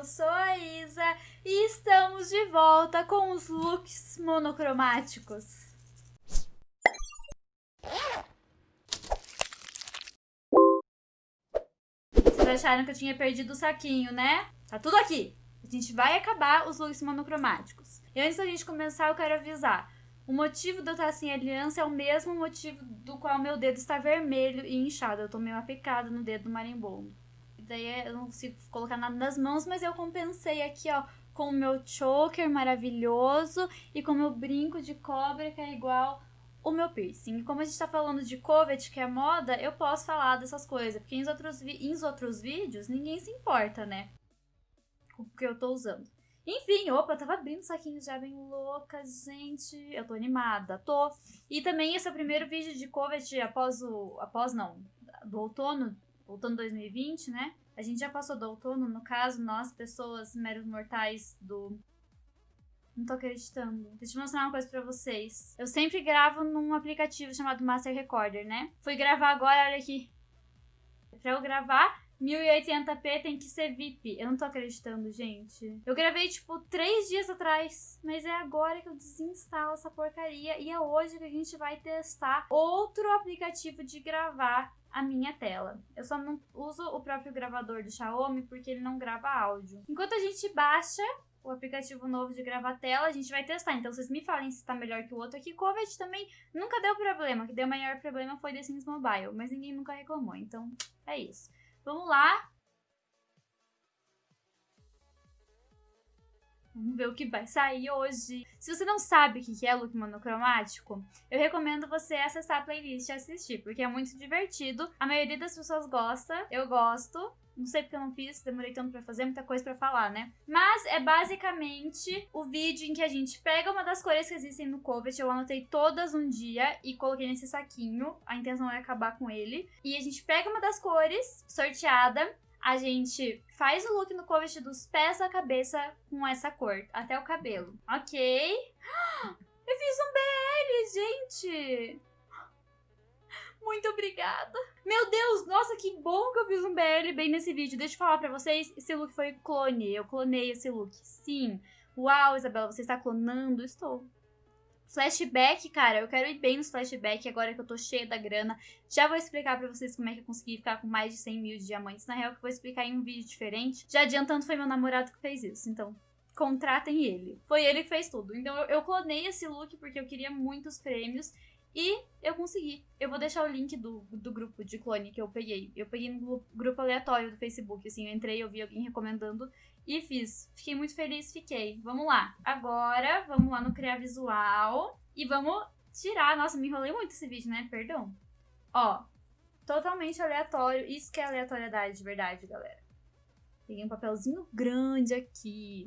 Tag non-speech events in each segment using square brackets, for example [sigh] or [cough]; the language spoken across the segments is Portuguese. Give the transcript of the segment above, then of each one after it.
eu sou a Isa e estamos de volta com os looks monocromáticos. Vocês acharam que eu tinha perdido o saquinho, né? Tá tudo aqui. A gente vai acabar os looks monocromáticos. E antes da gente começar, eu quero avisar. O motivo de eu estar sem aliança é o mesmo motivo do qual meu dedo está vermelho e inchado. Eu tomei uma picada no dedo do marimbondo. Daí eu não consigo colocar nada nas mãos, mas eu compensei aqui, ó, com o meu choker maravilhoso e com o meu brinco de cobra que é igual o meu piercing. E como a gente tá falando de covet, que é moda, eu posso falar dessas coisas. Porque em outros, em outros vídeos, ninguém se importa, né? Com o que eu tô usando. Enfim, opa, eu tava abrindo saquinhos já bem louca, gente. Eu tô animada, tô. E também esse é o primeiro vídeo de covet após o... Após não, do outono, outono 2020, né? A gente já passou do outono, no caso, nós, pessoas meros mortais do não tô acreditando. Deixa eu mostrar uma coisa pra vocês. Eu sempre gravo num aplicativo chamado Master Recorder, né? Fui gravar agora, olha aqui. Pra eu gravar, 1080p tem que ser VIP. Eu não tô acreditando, gente. Eu gravei, tipo, três dias atrás. Mas é agora que eu desinstalo essa porcaria. E é hoje que a gente vai testar outro aplicativo de gravar a minha tela. Eu só não uso o próprio gravador do Xiaomi porque ele não grava áudio. Enquanto a gente baixa o aplicativo novo de gravatela, a gente vai testar. Então, vocês me falem se tá melhor que o outro aqui. Covet também nunca deu problema. O que deu maior problema foi The Sims Mobile, mas ninguém nunca reclamou. Então, é isso. Vamos lá. Vamos ver o que vai sair hoje. Se você não sabe o que é look monocromático, eu recomendo você acessar a playlist e assistir, porque é muito divertido. A maioria das pessoas gosta, eu gosto. Não sei porque eu não fiz, demorei tanto pra fazer, muita coisa pra falar, né? Mas é basicamente o vídeo em que a gente pega uma das cores que existem no Covet, eu anotei todas um dia e coloquei nesse saquinho, a intenção é acabar com ele. E a gente pega uma das cores sorteada, a gente faz o look no Covet dos pés à cabeça com essa cor, até o cabelo. Ok. [gasps] Eu fiz um BL, gente! Muito obrigada. Meu Deus, nossa, que bom que eu fiz um BL bem nesse vídeo. Deixa eu falar pra vocês, esse look foi clone. Eu clonei esse look, sim. Uau, Isabela, você está clonando? Estou. Flashback, cara, eu quero ir bem nos flashback agora que eu tô cheia da grana. Já vou explicar pra vocês como é que eu consegui ficar com mais de 100 mil diamantes. Na real, que eu vou explicar em um vídeo diferente. Já adiantando, foi meu namorado que fez isso, então contratem ele. Foi ele que fez tudo. Então eu, eu clonei esse look porque eu queria muitos prêmios. E eu consegui. Eu vou deixar o link do, do grupo de clone que eu peguei. Eu peguei no grupo aleatório do Facebook, assim, eu entrei, eu vi alguém recomendando e fiz. Fiquei muito feliz, fiquei. Vamos lá. Agora, vamos lá no criar visual e vamos tirar. Nossa, me enrolei muito esse vídeo, né? Perdão. Ó, totalmente aleatório. Isso que é aleatoriedade de verdade, galera. Peguei um papelzinho grande aqui.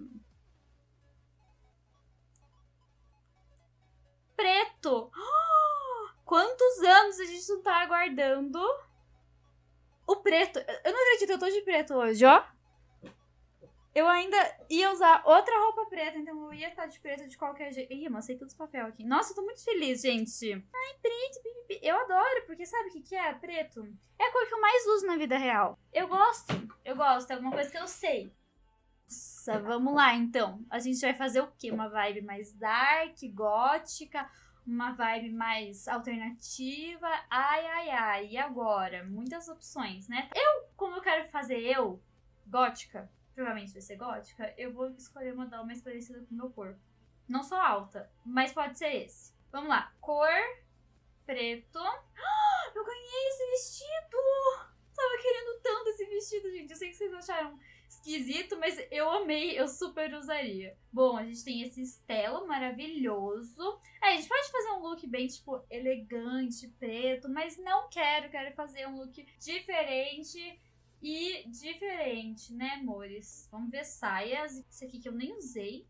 Preto! Oh! [gasps] Anos a gente não tá aguardando o preto? Eu não acredito, eu tô de preto hoje, ó. Eu ainda ia usar outra roupa preta, então eu ia estar de preto de qualquer jeito. Ih, amassei todos os papel aqui. Nossa, eu tô muito feliz, gente. Ai, preto, Eu adoro, porque sabe o que, que é preto? É a cor que eu mais uso na vida real. Eu gosto, eu gosto, é alguma coisa que eu sei. Nossa, vamos lá, então. A gente vai fazer o quê? Uma vibe mais dark, gótica uma vibe mais alternativa. Ai, ai, ai. E agora? Muitas opções, né? Eu, como eu quero fazer eu, gótica, provavelmente vai ser gótica, eu vou escolher uma mais parecida com o meu corpo. Não sou alta, mas pode ser esse. Vamos lá. Cor preto. eu ganhei esse vestido! Tava querendo tanto esse vestido, gente. Eu sei que vocês acharam esquisito, mas eu amei, eu super usaria. Bom, a gente tem esse estelo maravilhoso. É, a gente pode fazer um look bem, tipo, elegante, preto, mas não quero, quero fazer um look diferente e diferente, né, amores? Vamos ver saias. Esse aqui que eu nem usei.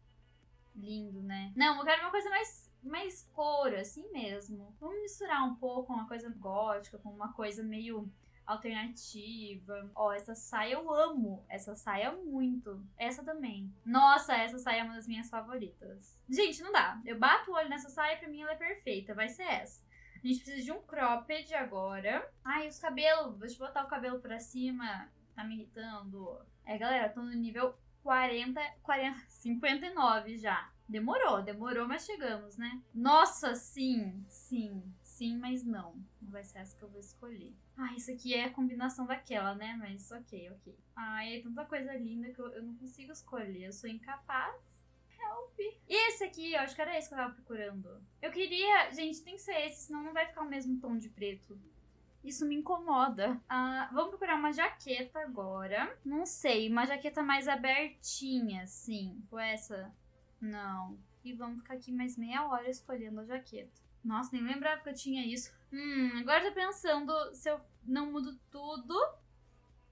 Lindo, né? Não, eu quero uma coisa mais, mais couro, assim mesmo. Vamos misturar um pouco uma coisa gótica com uma coisa meio alternativa. Ó, essa saia eu amo. Essa saia muito. Essa também. Nossa, essa saia é uma das minhas favoritas. Gente, não dá. Eu bato o olho nessa saia, pra mim ela é perfeita. Vai ser essa. A gente precisa de um cropped agora. Ai, os cabelos. Deixa eu botar o cabelo pra cima. Tá me irritando. É, galera, tô no nível 40, 40, 59 já. Demorou, demorou, mas chegamos, né? Nossa, sim, sim, sim, mas não. Não vai ser essa que eu vou escolher. Ah, isso aqui é a combinação daquela, né? Mas ok, ok. Ai, é tanta coisa linda que eu, eu não consigo escolher. Eu sou incapaz. Help. E esse aqui, eu acho que era esse que eu tava procurando. Eu queria. Gente, tem que ser esse, senão não vai ficar o mesmo tom de preto. Isso me incomoda. Ah, vamos procurar uma jaqueta agora. Não sei, uma jaqueta mais abertinha, assim. Tipo essa. Não. E vamos ficar aqui mais meia hora escolhendo a jaqueta. Nossa, nem lembrava que eu tinha isso. Hum, agora tô pensando se eu não mudo tudo,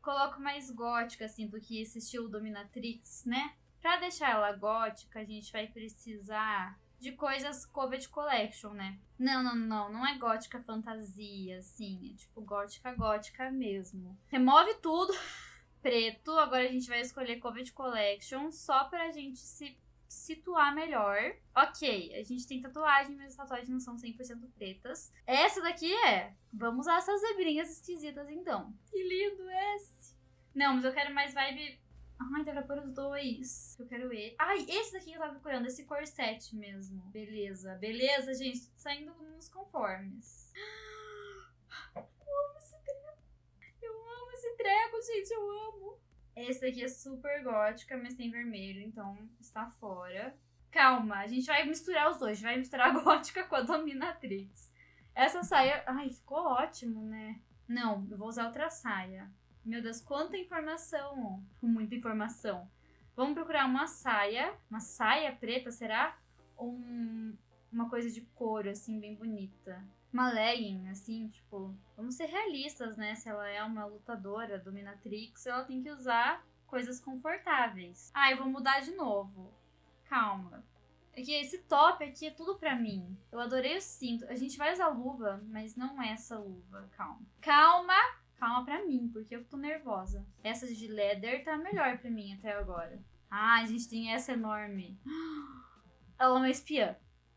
coloco mais gótica, assim, do que esse estilo Dominatrix, né? Pra deixar ela gótica, a gente vai precisar de coisas Covet Collection, né? Não, não, não, não é gótica fantasia, assim, é tipo gótica gótica mesmo. Remove tudo [laughs] preto, agora a gente vai escolher Covet Collection só pra gente se situar melhor. Ok, a gente tem tatuagem, mas as tatuagens não são 100% pretas. Essa daqui é. Vamos usar essas zebrinhas esquisitas então. Que lindo esse! Não, mas eu quero mais vibe Ai, dá pra pôr os dois. Eu quero ele. Ai, esse daqui que eu tava procurando, esse corset mesmo. Beleza, beleza, gente. Tô saindo nos conformes. Eu amo esse treco. Eu amo esse treco, gente. Eu amo. Esse daqui é super gótica, mas tem vermelho, então está fora. Calma, a gente vai misturar os dois. Vai misturar a [laughs] gótica com a dominatrix. Essa saia... Ai, ficou ótimo, né? Não, eu vou usar outra saia. Meu Deus, quanta informação! Muita informação. Vamos procurar uma saia. Uma saia preta, será? Ou um, uma coisa de couro, assim, bem bonita. Uma legging, assim, tipo... Vamos ser realistas, né? Se ela é uma lutadora, dominatrix, ela tem que usar coisas confortáveis. Ah, eu vou mudar de novo. Calma. É que esse top aqui é tudo pra mim. Eu adorei o cinto. A gente vai usar luva, mas não é essa luva. Calma. Calma! calma pra mim, porque eu tô nervosa. Essa de leather tá melhor pra mim até agora. Ah, a gente tem essa enorme. [gasps] Ela é uma espiã.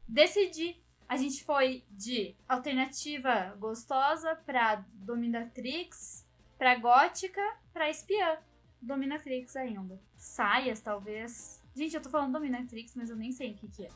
Decidi. A gente foi de alternativa gostosa pra dominatrix, pra gótica, pra espiã. Dominatrix ainda. Saias, talvez. Gente, eu tô falando dominatrix, mas eu nem sei o que que é.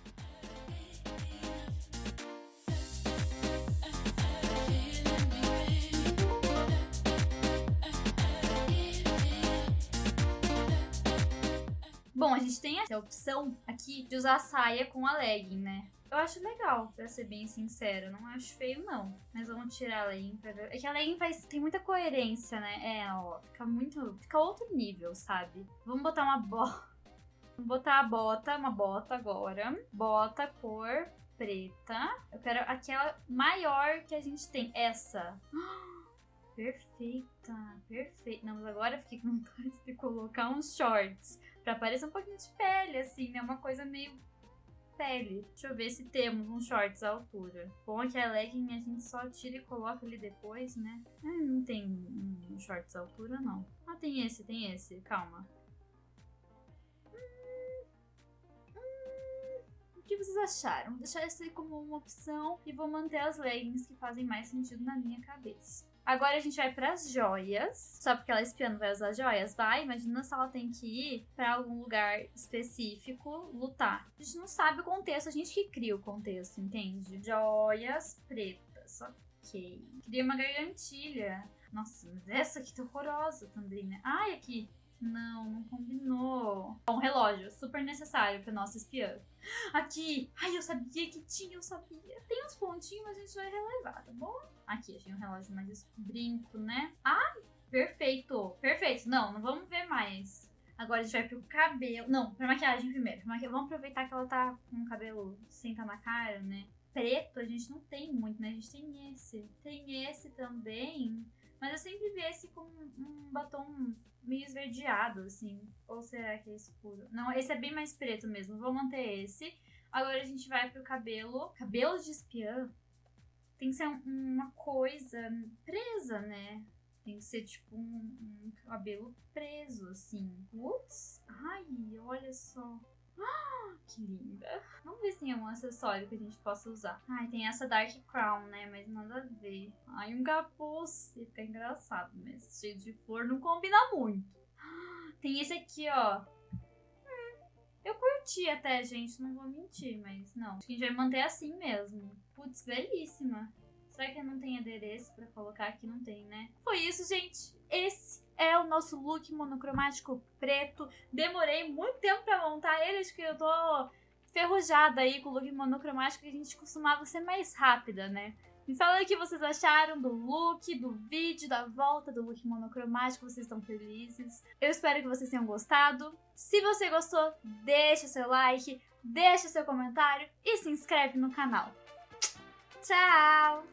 Bom, a gente tem a opção aqui de usar a saia com a legging, né? Eu acho legal, pra ser bem sincera. Não acho feio, não. Mas vamos tirar a legging pra ver. É que a legging faz, tem muita coerência, né? É, ó. Fica muito. Fica outro nível, sabe? Vamos botar uma bota. Vamos botar a bota, uma bota agora. Bota cor preta. Eu quero aquela maior que a gente tem. Essa. [gasps] Perfeita, perfeita. Não, mas agora eu fiquei com [laughs] vontade de colocar uns shorts. Pra parecer um pouquinho de pele, assim, né? Uma coisa meio pele. Deixa eu ver se temos uns shorts à altura. Bom é que a legging a gente só tira e coloca ali depois, né? Ah, não tem um shorts à altura, não. Ah, tem esse, tem esse. Calma. Hum, hum, o que vocês acharam? Vou deixar isso aí como uma opção e vou manter as leggings que fazem mais sentido na minha cabeça. Agora a gente vai para as joias. Só porque ela espiã não vai usar joias? Vai, imagina se ela tem que ir para algum lugar específico lutar. A gente não sabe o contexto, a gente que cria o contexto, entende? Joias pretas, ok. Queria uma gargantilha. Nossa, mas essa aqui tá horrorosa também, né? Ai, aqui. Não, não combinou. Bom, relógio, super necessário pra nossa espiã. Aqui! Ai, eu sabia que tinha, eu sabia. Tem uns pontinhos, mas a gente vai relevar, tá bom? Aqui, achei um relógio mais brinco, né? Ai, perfeito, perfeito. Não, não vamos ver mais. Agora a gente vai pro cabelo. Não, pra maquiagem primeiro. Vamos aproveitar que ela tá com o cabelo senta na cara, né? Preto a gente não tem muito, né? A gente tem esse. Tem esse também. Mas eu sempre vi esse com um batom meio esverdeado, assim. Ou será que é escuro? Não, esse é bem mais preto mesmo. Vou manter esse. Agora a gente vai pro cabelo. Cabelo de espiã tem que ser uma coisa presa, né? Tem que ser tipo um, um cabelo preso, assim. Putz! Ai, olha só. [gasps] Que linda. Vamos ver se tem algum acessório que a gente possa usar. Ai, tem essa Dark Crown, né? Mas nada a ver. Ai, um capuz. Fica engraçado, mas cheio de flor não combina muito. [gasps] Tem esse aqui, ó. curti até, gente. Não vou mentir, mas não. Acho que a gente vai manter assim mesmo. Putz, belíssima. Será que não tem adereço pra colocar aqui? Não tem, né? Foi isso, gente. Esse é o nosso look monocromático preto. Demorei muito tempo pra montar ele. Acho que eu tô ferrujada aí com o look monocromático. Que a gente costumava ser mais rápida, né? Me fala o que vocês acharam do look, do vídeo, da volta do look monocromático. Vocês estão felizes? Eu espero que vocês tenham gostado. Se você gostou, deixa seu like, deixa seu comentário e se inscreve no canal. Tchau!